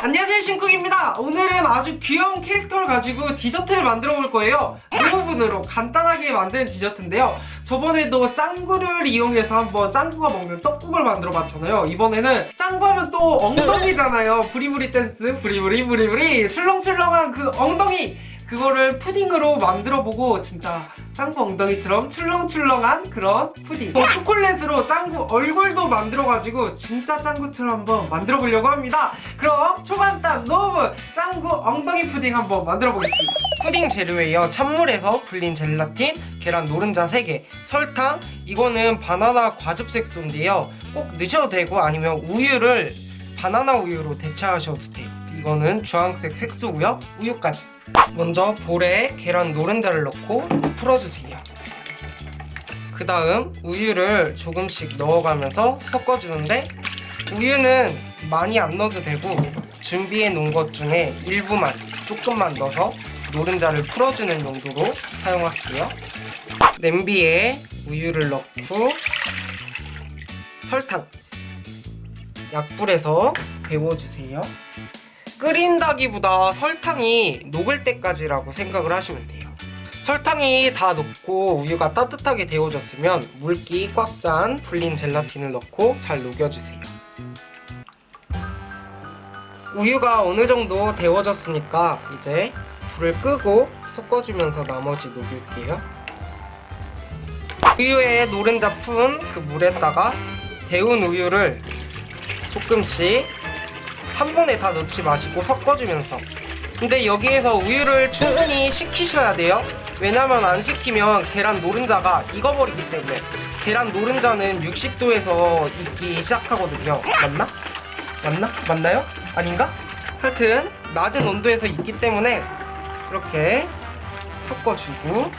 안녕하세요 신쿡입니다. 오늘은 아주 귀여운 캐릭터를 가지고 디저트를 만들어 볼 거예요. 노오븐으로 간단하게 만드는 디저트인데요. 저번에도 짱구를 이용해서 한번 짱구가 먹는 떡국을 만들어 봤잖아요. 이번에는 짱구 하면 또 엉덩이잖아요. 부리부리 댄스 부리부리 부리부리. 출렁출렁한 그 엉덩이 그거를 푸딩으로 만들어 보고 진짜 짱구 엉덩이처럼 출렁출렁한 그런 푸딩. 또 초콜릿으로 짱구 얼굴도 만들어가지고 진짜 짱구처럼 한번 만들어 보려고 합니다. 그럼 초간단 노오븐 짱구 엉덩이 푸딩 한번 만들어 보겠습니다. 푸딩 재료예요 찬물에서 불린 젤라틴, 계란 노른자 3개, 설탕 이거는 바나나 과즙 색소인데요. 꼭 넣으셔도 되고 아니면 우유를 바나나 우유로 대체하셔도 돼요 이거는 주황색 색소고요 우유까지 먼저 볼에 계란 노른자를 넣고 풀어주세요. 그 다음 우유를 조금씩 넣어가면서 섞어주는데 우유는 많이 안 넣어도 되고 준비해 놓은 것 중에 일부만 조금만 넣어서 노른자를 풀어주는 용도로 사용할게요. 냄비에 우유를 넣고 설탕 약불에서 데워주세요. 끓인다기보다 설탕이 녹을 때까지라고 생각을 하시면 돼요. 설탕이 다 녹고 우유가 따뜻하게 데워졌으면 물기 꽉짠 불린 젤라틴을 넣고 잘 녹여주세요. 우유가 어느 정도 데워졌으니까 이제 불을 끄고 섞어주면서 나머지 녹일게요. 우유에 노른자 푼 그 물에다가 데운 우유를 조금씩 한 번에 다 넣지 마시고 섞어주면서 근데 여기에서 우유를 충분히 식히셔야 돼요 왜냐면 안 식히면 계란 노른자가 익어버리기 때문에 계란 노른자는 60도에서 익기 시작하거든요 맞나? 맞나? 맞나요? 아닌가? 하여튼 낮은 온도에서 익기 때문에 이렇게 섞어주고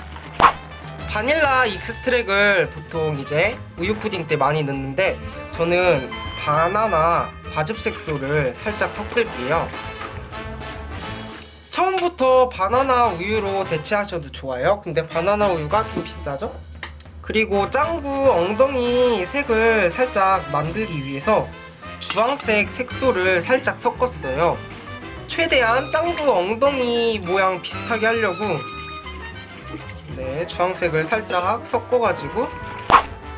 바닐라 extract을 보통 이제 우유 푸딩 때 많이 넣는데 저는 바나나 과즙 색소를 살짝 섞을게요. 처음부터 바나나 우유로 대체하셔도 좋아요. 근데 바나나 우유가 좀 비싸죠? 그리고 짱구 엉덩이 색을 살짝 만들기 위해서 주황색 색소를 살짝 섞었어요. 최대한 짱구 엉덩이 모양 비슷하게 하려고 네, 주황색을 살짝 섞어가지고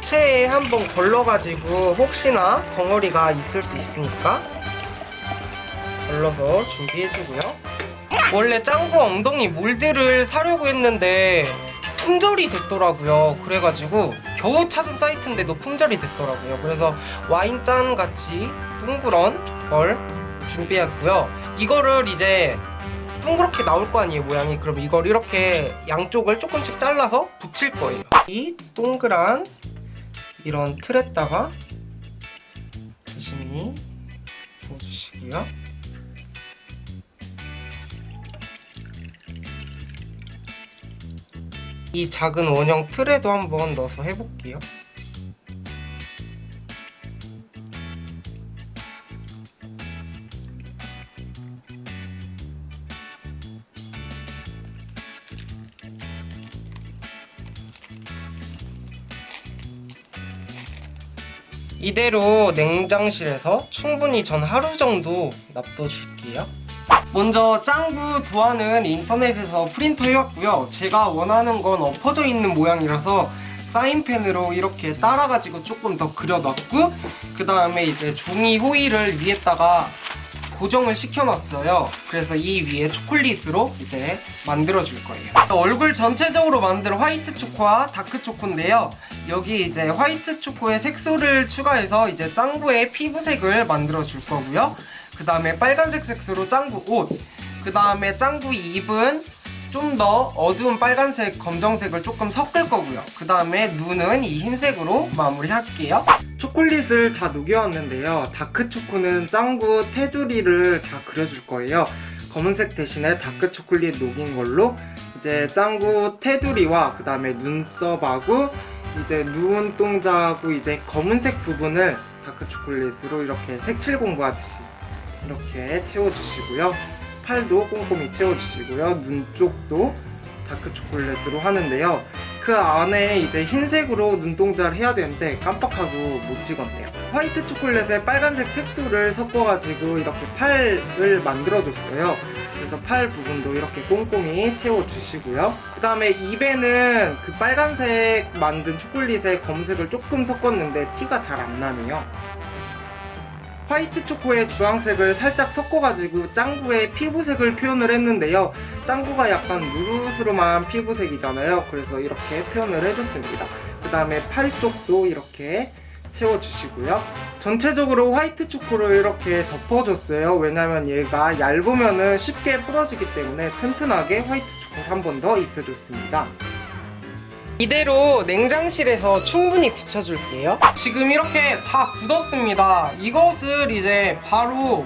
체에 한번 걸러가지고 혹시나 덩어리가 있을 수 있으니까 걸러서 준비해주고요. 원래 짱구 엉덩이 몰드를 사려고 했는데 품절이 됐더라고요. 그래가지고 겨우 찾은 사이트인데도 품절이 됐더라고요. 그래서 와인잔 같이 둥그런 걸 준비했고요. 이거를 이제 동그랗게 나올 거 아니에요 모양이 그럼 이걸 이렇게 양쪽을 조금씩 잘라서 붙일 거예요 이 동그란 이런 틀에다가 조심히 부어주시고요. 이 작은 원형 틀에도 한번 넣어서 해볼게요 이대로 냉장실에서 충분히 전 하루 정도 놔둬줄게요. 먼저 짱구 도안은 인터넷에서 프린터 해왔고요. 제가 원하는 건 엎어져 있는 모양이라서 사인펜으로 이렇게 따라가지고 조금 더 그려놨고 그 다음에 이제 종이 호일을 위에다가 고정을 시켜놨어요. 그래서 이 위에 초콜릿으로 이제 만들어줄 거예요. 얼굴 전체적으로 만들 화이트 초코와 다크 초코인데요. 여기 이제 화이트 초코에 색소를 추가해서 이제 짱구의 피부색을 만들어줄 거고요. 그 다음에 빨간색 색소로 짱구 옷, 그 다음에 짱구 입은 좀 더 어두운 빨간색, 검정색을 조금 섞을 거고요. 그 다음에 눈은 이 흰색으로 마무리할게요. 초콜릿을 다 녹여왔는데요. 다크 초코는 짱구 테두리를 다 그려줄 거예요. 검은색 대신에 다크 초콜릿 녹인 걸로 이제 짱구 테두리와 그 다음에 눈썹하고 이제 눈 동자하고 이제 검은색 부분을 다크 초콜릿으로 이렇게 색칠 공부하듯이 이렇게 채워주시고요. 팔도 꼼꼼히 채워주시고요. 눈 쪽도 다크 초콜릿으로 하는데요. 그 안에 이제 흰색으로 눈동자를 해야 되는데 깜빡하고 못 찍었네요. 화이트 초콜릿에 빨간색 색소를 섞어가지고 이렇게 팔을 만들어줬어요. 그래서 팔 부분도 이렇게 꼼꼼히 채워주시고요. 그 다음에 입에는 그 빨간색 만든 초콜릿에 검색을 조금 섞었는데 티가 잘 안 나네요. 화이트 초코에 주황색을 살짝 섞어가지고 짱구의 피부색을 표현을 했는데요. 짱구가 약간 누르스름한 피부색이잖아요. 그래서 이렇게 표현을 해줬습니다. 그 다음에 팔 쪽도 이렇게 채워주시고요. 전체적으로 화이트 초코를 이렇게 덮어줬어요. 왜냐면 얘가 얇으면 쉽게 부러지기 때문에 튼튼하게 화이트 초코를 한 번 더 입혀줬습니다. 이대로 냉장실에서 충분히 굳혀줄게요. 지금 이렇게 다 굳었습니다. 이것을 이제 바로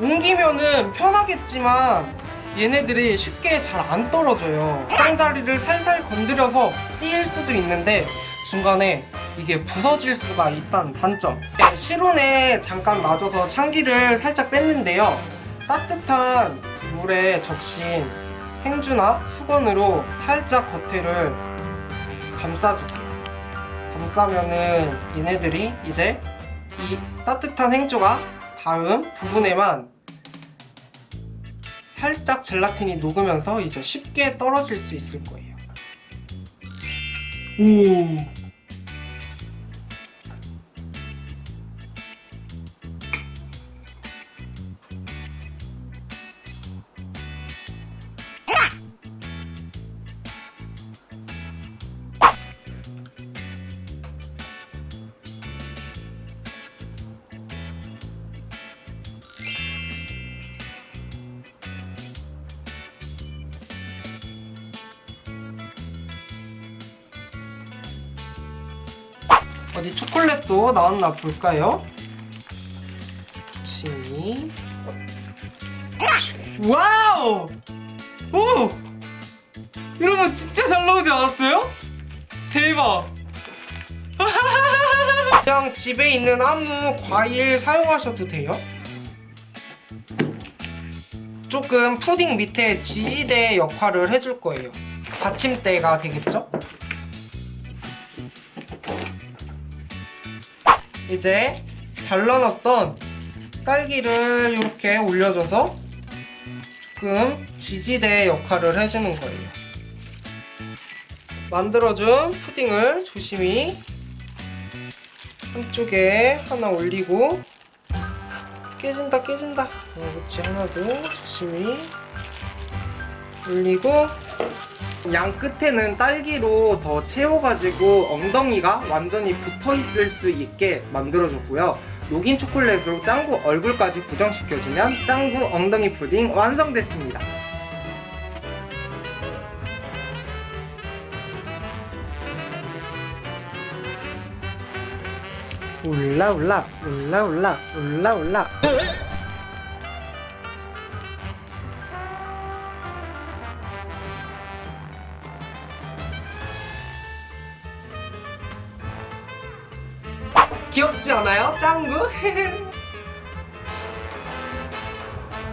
옮기면은 편하겠지만 얘네들이 쉽게 잘 안 떨어져요. 짱자리를 살살 건드려서 띄일 수도 있는데 중간에 이게 부서질 수가 있다는 단점. 네, 실온에 잠깐 놔둬서 참기를 살짝 뺐는데요. 따뜻한 물에 적신 행주나 수건으로 살짝 겉에를 감싸주세요. 감싸면은 얘네들이 이제 이 따뜻한 행주가 닿은 부분에만 살짝 젤라틴이 녹으면서 이제 쉽게 떨어질 수 있을 거예요. 오. 어디 초콜릿도 나왔나 볼까요? 조심히 와우! 오! 여러분 진짜 잘 나오지 않았어요? 대박! 그냥 집에 있는 아무 과일 사용하셔도 돼요 조금 푸딩 밑에 지지대 역할을 해줄 거예요 받침대가 되겠죠? 이제 잘라놨던 딸기를 이렇게 올려줘서 조금 지지대 역할을 해주는 거예요. 만들어준 푸딩을 조심히 한쪽에 하나 올리고 깨진다 깨진다 어, 그렇지 하나도 조심히 올리고 양 끝에는 딸기로 더 채워가지고 엉덩이가 완전히 붙어있을 수 있게 만들어줬고요. 녹인 초콜릿으로 짱구 얼굴까지 고정시켜주면 짱구 엉덩이 푸딩 완성됐습니다. 올라 올라 올라 올라 올라 올라 귀엽지 않아요? 짱구?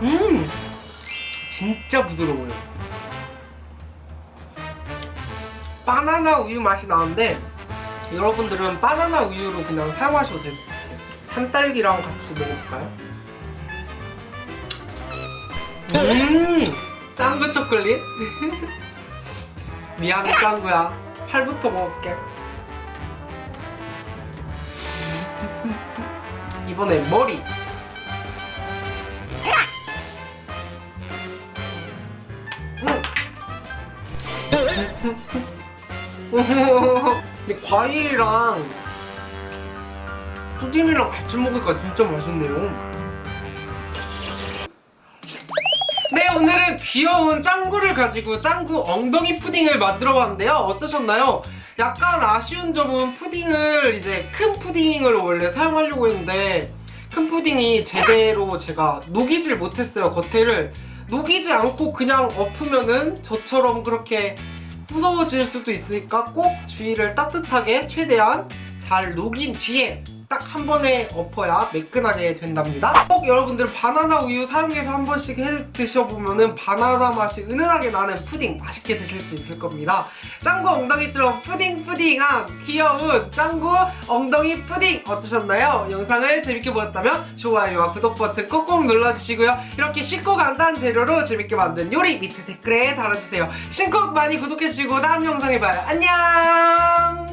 음! 진짜 부드러워요. 바나나 우유 맛이 나는데 여러분들은 바나나 우유로 그냥 사용하셔도 돼요. 산딸기랑 같이 먹어볼까요? 음! 짱구 초콜릿? 미안해 짱구야. 팔부터 먹을게 이번에 머리. 근데 과일이랑 푸딩이랑 같이 먹으니까 진짜 맛있네요 귀여운 짱구를 가지고 짱구 엉덩이 푸딩을 만들어 봤는데요 어떠셨나요? 약간 아쉬운 점은 푸딩을 이제 큰 푸딩을 원래 사용하려고 했는데 큰 푸딩이 제대로 제가 녹이질 못했어요 겉에를 녹이지 않고 그냥 엎으면은 저처럼 그렇게 무서워질 수도 있으니까 꼭 주위를 따뜻하게 최대한 잘 녹인 뒤에 딱 한 번에 엎어야 매끈하게 된답니다. 꼭 여러분들 바나나 우유 사용해서 한 번씩 해 드셔보면 은 바나나 맛이 은은하게 나는 푸딩 맛있게 드실 수 있을 겁니다. 짱구 엉덩이처럼 푸딩 푸딩한 귀여운 짱구 엉덩이 푸딩 어떠셨나요? 영상을 재밌게 보셨다면 좋아요와 구독 버튼 꼭꼭 눌러주시고요. 이렇게 쉽고 간단한 재료로 재밌게 만든 요리 밑에 댓글에 달아주세요. 신곡 많이 구독해주시고 다음 영상에 봐요. 안녕!